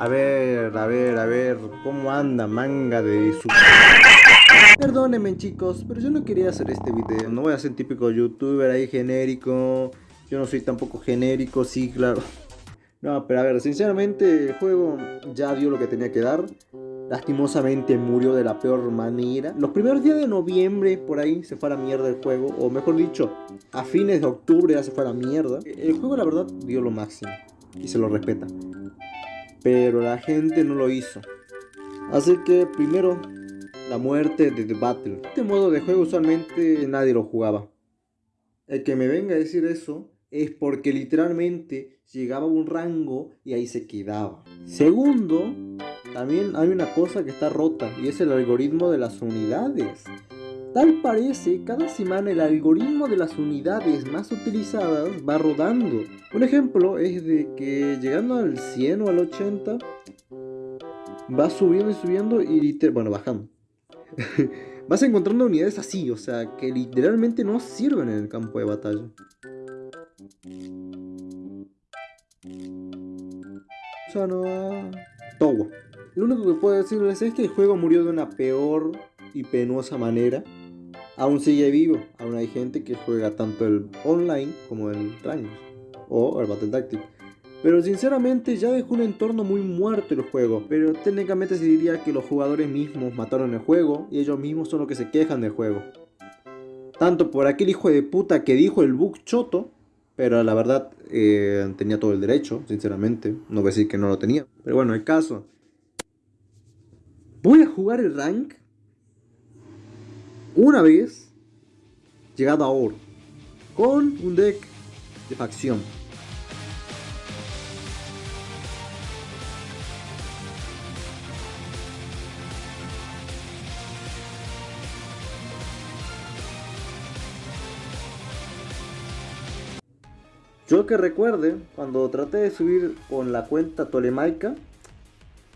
A ver, a ver, a ver, ¿cómo anda manga de su... Perdónenme chicos, pero yo no quería hacer este video. No voy a ser típico youtuber ahí genérico. Yo no soy tampoco genérico, sí, claro. No, pero a ver, sinceramente el juego ya dio lo que tenía que dar. Lastimosamente murió de la peor manera. Los primeros días de noviembre, por ahí, se fue a la mierda el juego. O mejor dicho, a fines de octubre ya se fue a la mierda. El juego, la verdad, dio lo máximo. Y se lo respeta. Pero la gente no lo hizo. Así que, primero, la muerte de The Battle. Este modo de juego usualmente nadie lo jugaba. El que me venga a decir eso es porque literalmente llegaba a un rango y ahí se quedaba. Segundo, también hay una cosa que está rota y es el algoritmo de las unidades. Tal parece, cada semana el algoritmo de las unidades más utilizadas va rodando. Un ejemplo es de que llegando al 100 o al 80 va subiendo y subiendo y bueno, bajando. Vas encontrando unidades así, o sea, que literalmente no sirven en el campo de batalla. Ya no... Todo. Lo único que puedo decirles es que el juego murió de una peor y penosa manera. Aún sigue vivo, aún hay gente que juega tanto el online como el Rangers o el Battle Tactic. Pero sinceramente ya dejó un entorno muy muerto el juego, pero técnicamente se diría que los jugadores mismos mataron el juego y ellos mismos son los que se quejan del juego. Tanto por aquel hijo de puta que dijo el bug choto, pero la verdad eh, tenía todo el derecho, sinceramente, no voy a decir que no lo tenía. Pero bueno, el caso. Voy a jugar el rank una vez llegado a oro con un deck de facción. Yo que recuerde, cuando traté de subir con la cuenta tolemaica,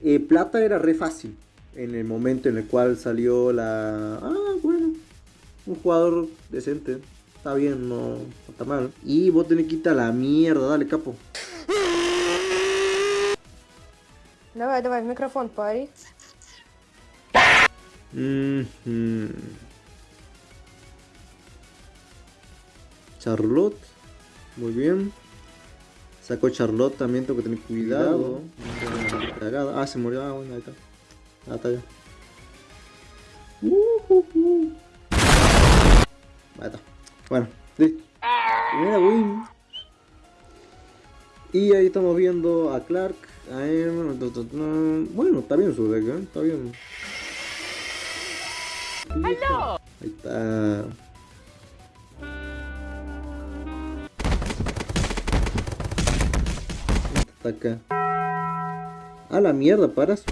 eh, plata era re fácil. En el momento en el cual salió la... Ah Un jugador decente. Está bien, no, está mal. Y vos tenés que quitar la mierda, dale capo. Давай, давай, в микрофон пари. Charlotte. Muy bien. Sacó Charlotte también, tengo que tener cuidado. Ah, se murió. Ah, bueno, ahí está. Ah, está ya. Bueno, listo. Primera win. Y ahí estamos viendo a Clark. Bueno, está bien su deck, ¿eh? Está bien. Ahí está. acá. A la mierda, paras.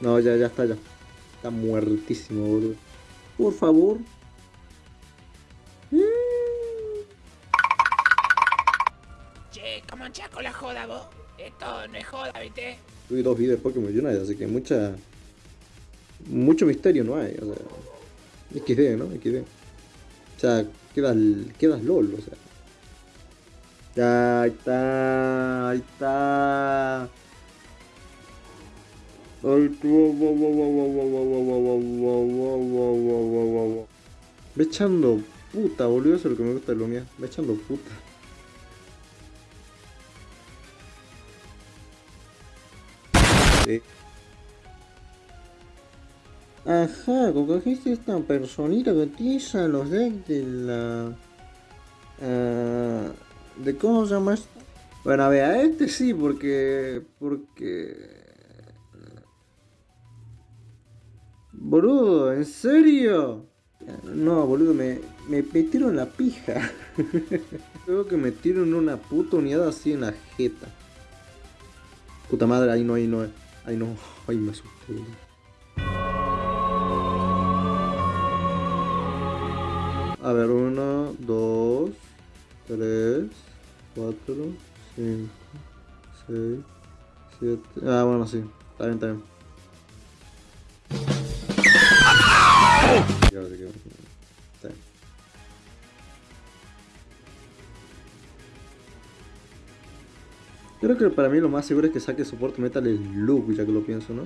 No, ya, ya está, ya. Está muertísimo, boludo. Por favor. Che, ¿cómo con la joda vos? Esto no es joda, ¿viste? Tuve dos videos de Pokémon Unite, así que mucha... Mucho misterio no hay, o sea... XD, ¿no? XD. O sea, quedas, quedas LOL, o sea. Ya, ahí está, ahí está. Me echando puta, boludo, eso es lo que me gusta de lo mío. Me echando puta. Sí. Ajá, cogiste esta personita que utiliza los decks de la... Uh, ¿De cómo se llama esto? Bueno, a ver, a este sí, porque... Porque... Boludo, ¿en serio? No, boludo, me, me metieron la pija. Creo que me metieron una puta unidad así en la jeta. Puta madre, ahí no, ahí no, ahí no, ahí me asusté, A ver, 1, 2, 3, 4, 5, 6, 7. Ah, bueno, sí. Está bien, está bien. creo que para mí lo más seguro es que saque soporte metal el loop, ya que lo pienso, ¿no?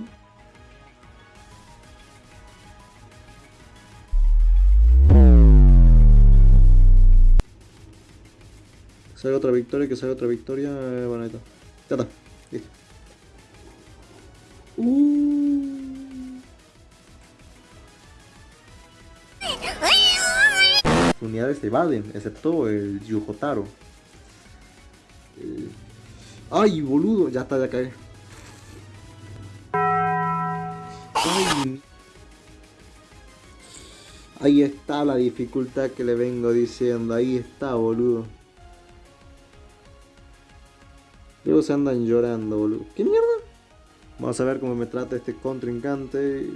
Sale otra victoria, que salga otra victoria. bueno, ahí. Ya está. Listo. Uh. Unidades evaden, excepto el Yujotaro. El- ¡Ay, boludo! Ya está, ya cae. ¡Ay! Ahí está la dificultad que le vengo diciendo. Ahí está, boludo. Luego se andan llorando, boludo. ¿Qué mierda? Vamos a ver cómo me trata este contrincante.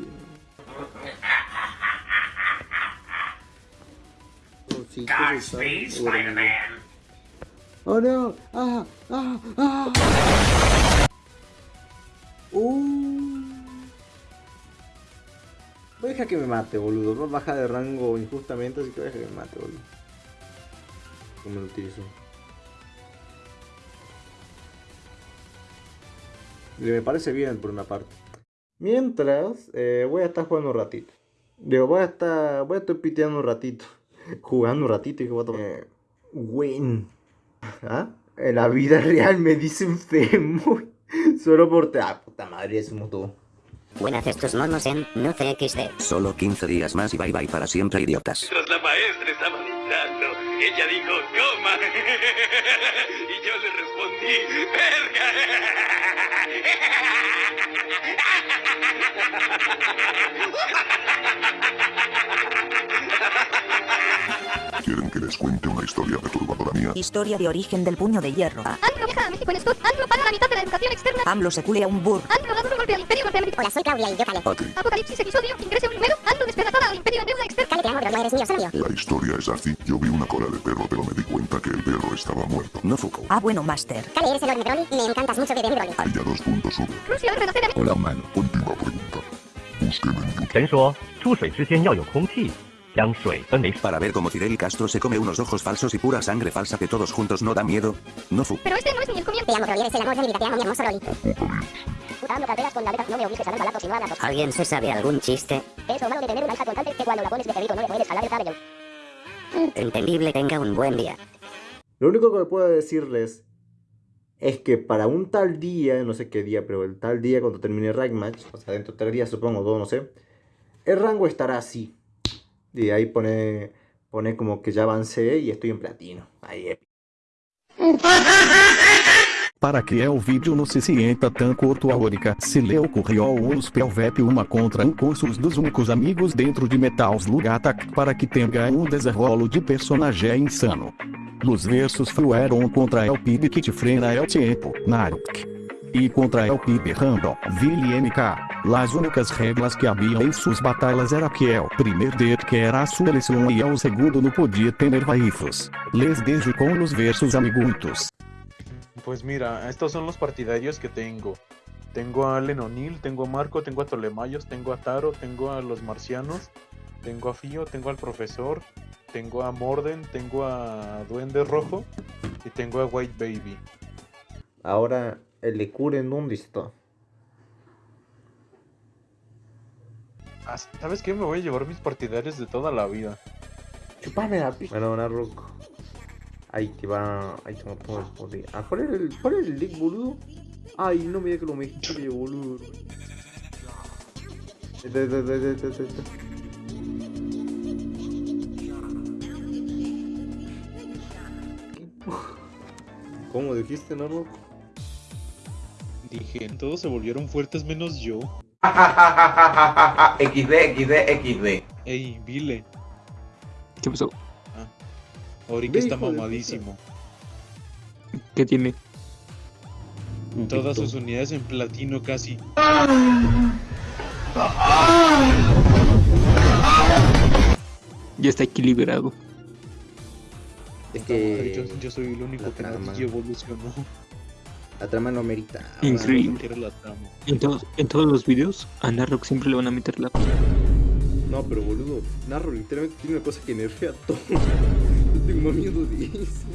Sí. Bueno, ¡Oh no! ¡Ah! ¡Ah! ¡Ah! ¡Uh! Voy a dejar que me mate, boludo. Va a bajar de rango injustamente, así que voy a dejar que me mate, boludo. ¿Cómo lo utilizo? Me parece bien por una parte. Mientras, eh, voy a estar jugando un ratito. Digo, voy a estar, voy a estar piteando un ratito. Jugando un ratito y que eh, Win. ¿Ah? En la vida real me dicen femo. Solo por... Ah, puta madre, es mutuo. Buenas estos monos en No XD. Solo 15 días más y bye bye para siempre idiotas. Mientras la maestra estaba dictando, ella dijo, coma. y yo le respondí, les cuente una historia perturbadora mía? Historia de origen del puño de hierro. AMLO viaja a México en Scott. AMLO paga la mitad de la educación externa. AMLO se culea un burro. AMLO da duro golpe al imperio norteamericano. Hola, soy Claudia y yo Cale. Ok, Apocalipsis episodio. Ingrese un número. AMLO despedatada al imperio en deuda externa. Cale, te amo, pero no eres mío, sabio. la historia es así. Yo vi una cola de perro, pero me di cuenta que el perro estaba muerto. No Fuku. Ah, bueno, Master. Cale, eres enorme, Broly. Me encantas mucho, bebé Broly. Ella dos puntos sube. Rusia va a renacer a Hola, humano. Última pregunta. Búsqueme en YouTube. 神说出水之前要有空气， Para ver cómo Fidel Castro se come unos ojos falsos y pura sangre falsa que todos juntos no da miedo. No fu. Pero este no es el amor ¿Alguien se sabe algún chiste? Lo. Entendible, tenga un buen día. Lo único que puedo decirles es que para un tal día, no sé qué día, pero el tal día cuando termine el rank match, o sea, dentro de tres días supongo, todo, no sé, el rango estará así. Y ahí pone, pone como que ya avancé y estoy en platino. Ahí, épico. Para que é o vídeo no se cienta tan curto a única, se ocorreu ao uns pelvep uma contra um cursos dos únicos amigos dentro de Metals Lugatak para que tenha um desenrolo de personagem insano. Los versos flueram contra El Pib que te frena El Tempo, Naruto. E contra El Pib Random, Vili MK. Las únicas regras que havia em suas batalhas era que El primeiro que era a sua seleção e El segundo não podia ter vaifos. Les dejo com los versos amiguitos. Pues mira, estos son los partidarios que tengo. Tengo a Allen O'Neill, tengo a Marco, tengo a Tolemayos, tengo a Taro, tengo a los marcianos, tengo a Fío, tengo al profesor, tengo a Morden, tengo a Duende Rojo y tengo a White Baby. Ahora, el de Kuren, ¿dónde está? Ah, ¿Sabes qué? Me voy a llevar mis partidarios de toda la vida. Chupame la picha. Bueno, Naruk. Ahí te va. Ahí tengo todo el poder. Ah, ¿cuál es el, cuál es el deck, boludo? Ay, no me digas que lo mezclé, boludo. Este, este, este. ¿Cómo dijiste, Naruk? Dije, todos se volvieron fuertes menos yo. XD, XD, XD. Ey, Vile, ¿Qué pasó? Oric Ve, está mamadísimo. ¿Qué tiene? Todas sus unidades en platino casi. Ya está equilibrado. Es que yo, yo soy el único la que no evolucionó. La trama no merita. Increíble. ¿En, todos, los videos a Narrock siempre le van a meter la... No, pero boludo, Narrock literalmente tiene una cosa que nerfea todo. Yo tengo miedo de eso.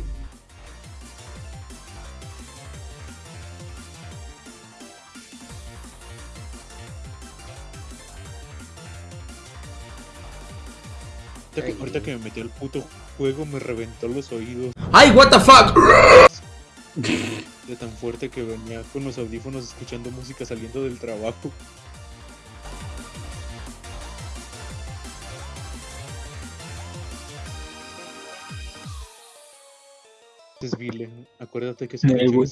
Que, ahorita que, me metió el puto juego me reventó los oídos. ¡Ay, what the fuck! De tan fuerte que venía con los audífonos escuchando música saliendo del trabajo. Es Vile, acuérdate que es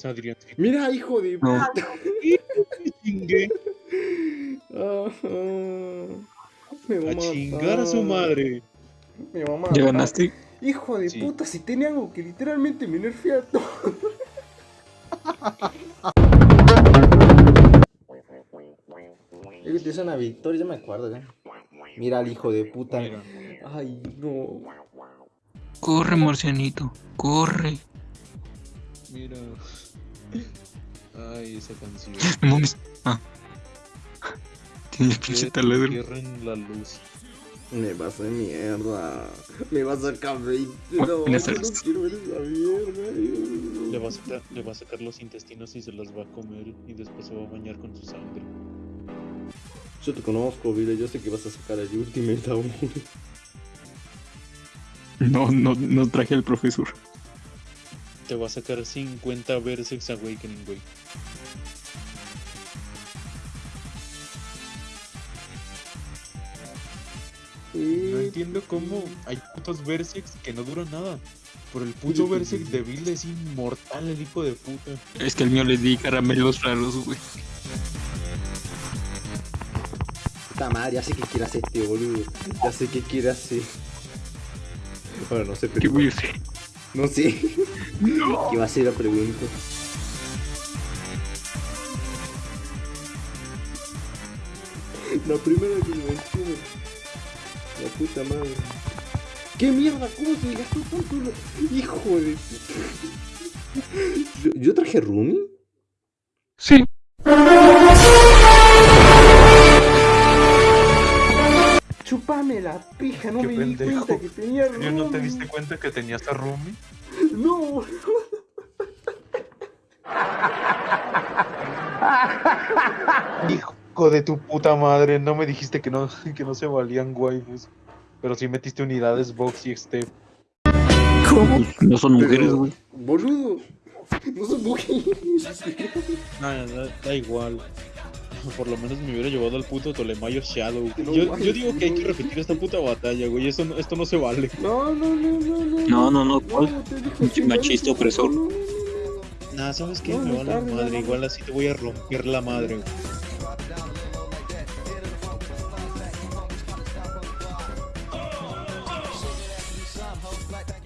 Adrián. Mira, hijo de No. puta. Chingue. Ajá. Me va A matar. chingar a su madre. Me va a ¿Ya matar. ganaste? Hijo de Sí. puta, si tiene algo que literalmente me nerfea todo. Te una victoria, ya me acuerdo, ya. Mira al hijo de puta. Ay, no. Corre, marcianito. Corre. Mira. Ay, esa canción. No mames. Ah. Tiene pinche taladro. cierren la luz. Me vas a mierda. Me vas a sacar 20. Bueno, No, no quiero ver esa mierda. Le va, a sacar, le va a sacar los intestinos y se los va a comer y después se va a bañar con su sangre. Yo te conozco, Vile. Yo sé que vas a sacar el Ultimate aún. No, no, no traje al profesor. Te va a sacar 50 Versex Awakening, güey. No entiendo cómo hay putos Versex que no duran nada. Pero el puto Versex de Bill es inmortal, el hijo de puta. Es que al mío le di caramelos raros, güey. Puta madre, ya sé qué quiere hacer este boludo. Ya sé qué quiere hacer. Ahora no sé, pero. ¿Qué voy a hacer? No sé. ¿Qué va a ser la pregunta? La primera que me. La puta madre. ¿Qué mierda? ¿Cómo se gastó tanto? Hijo de. ¿Yo, yo traje Rumi? Sí. Chupame la pija, no Qué me pendejo. di cuenta que tenía ¿Yo no te Rumi. diste cuenta que tenías a Rumi? No. Hijo de tu puta madre, no me dijiste que no, que no se valían waifus. Pero sí metiste unidades Vox y Step. ¿Cómo? No son mujeres, güey. Boludo. No son mujeres. Nada, da, da igual. Por lo menos me hubiera llevado al puto Tolemayo Shadow. No Yo, yo digo que hay que repetir esta puta batalla, güey. Eso no- esto no se vale. No, no, no, no, no. No, no, no. ¿cuál? No, machista no, opresor. no, no, no. Nah, ¿sabes qué? No, me vale tarde, madre. no, no. Igual así te voy a romper la madre, güey.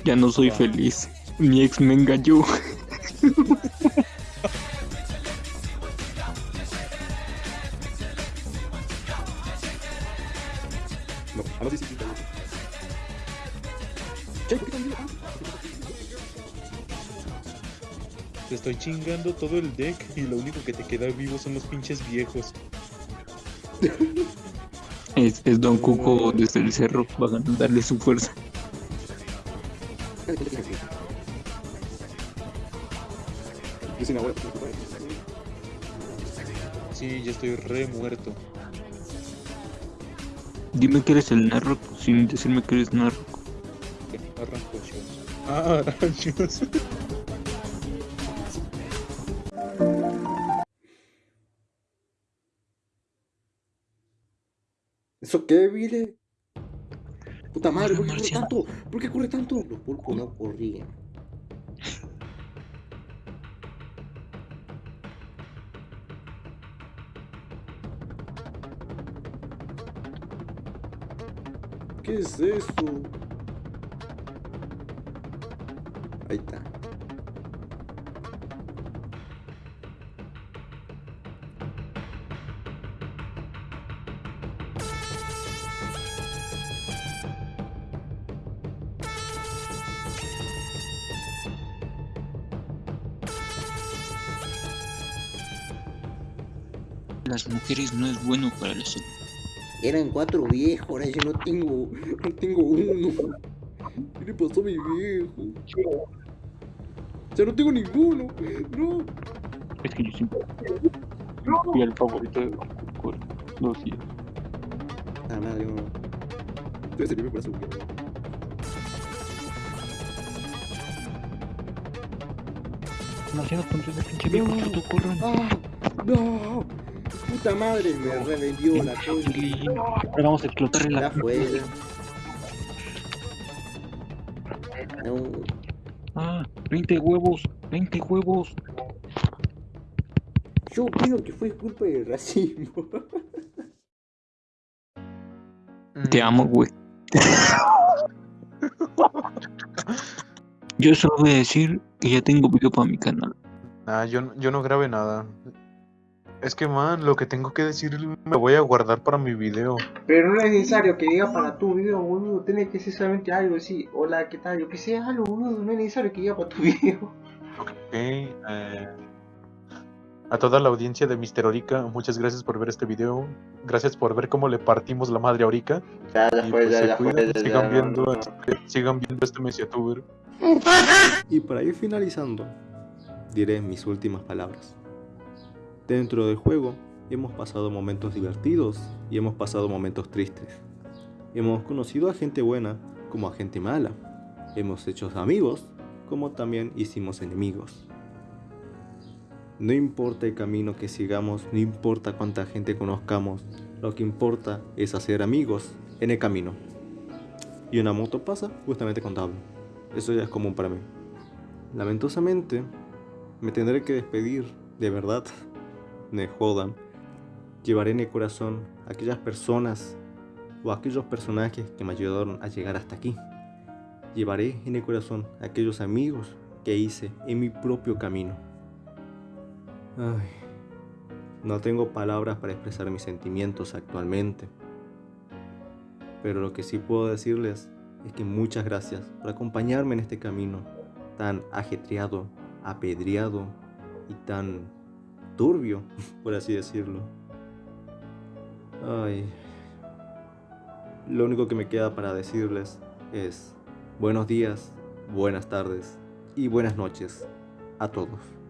Ya no soy feliz. Mi ex me engañó. No, ahora sí, sí, sí, sí. Che, ¿por qué tan bien? Te estoy chingando todo el deck y lo único que te queda vivo son los pinches viejos. Es, es Don Cuco desde el cerro. Van a darle su fuerza. Yo. Sí, ya estoy re muerto. Dime que eres el Narrock sin decirme que eres Narrock. Arrancochos. Ah, aranchos. ¿Eso qué, Vile? Puta madre, ¿por qué corre tanto? ¿Por qué corre tanto? Los pulpos no corrían. ¿Qué es esto? Ahí está. las mujeres no es bueno para la salud. Eran cuatro viejos, ahora yo no tengo, no tengo uno. ¿Qué le pasó a mi viejo? Ya no tengo ninguno, no. Es que yo siempre no. fui el favorito de por dos días. Ah, madre, no. Debe servirme para su Demasiado puntos de pinche viejo, ah, no. corran. No. ¡Puta madre! Me revendió la coña. Ahora vamos a explotarle la Ya fue. No. Ah, 20 huevos, 20 huevos. Yo opino que fue culpa del racismo. Te amo, güey. Yo solo voy a decir que ya tengo video para mi canal. Ah, yo, no- yo no grabé nada. Es que, man, lo que tengo que decir me voy a guardar para mi video. Pero no es necesario que diga para tu video, boludo. Tiene que ser solamente algo así. Hola, ¿qué tal? Yo que sea algo, boludo. No es necesario que diga para tu video. Ok, eh, a toda la audiencia de Mister Orica, muchas gracias por ver este video. Gracias por ver cómo le partimos la madre a Orica. Ya, ya Y fue, pues, ya, se ya fue, cuidan, ya, ya, sigan no, viendo, no. este- sigan viendo este Mesiatuber. Y para ir finalizando, diré mis últimas palabras. Dentro del juego hemos pasado momentos divertidos y hemos pasado momentos tristes. Hemos conocido a gente buena como a gente mala. Hemos hecho amigos como también hicimos enemigos. No importa el camino que sigamos, no importa cuánta gente conozcamos, lo que importa es hacer amigos en el camino. Y una moto pasa justamente con Tablo. Eso ya es común para mí. Lamentosamente, me tendré que despedir, de verdad. Me jodan. Llevaré en el corazón aquellas personas o aquellos personajes que me ayudaron a llegar hasta aquí. Llevaré en el corazón aquellos amigos que hice en mi propio camino. Ay, no tengo palabras para expresar mis sentimientos actualmente. Pero lo que sí puedo decirles es que muchas gracias por acompañarme en este camino tan ajetreado, apedreado y tan turbio, por así decirlo. Ay. Lo único que me queda para decirles es buenos días, buenas tardes y buenas noches a todos.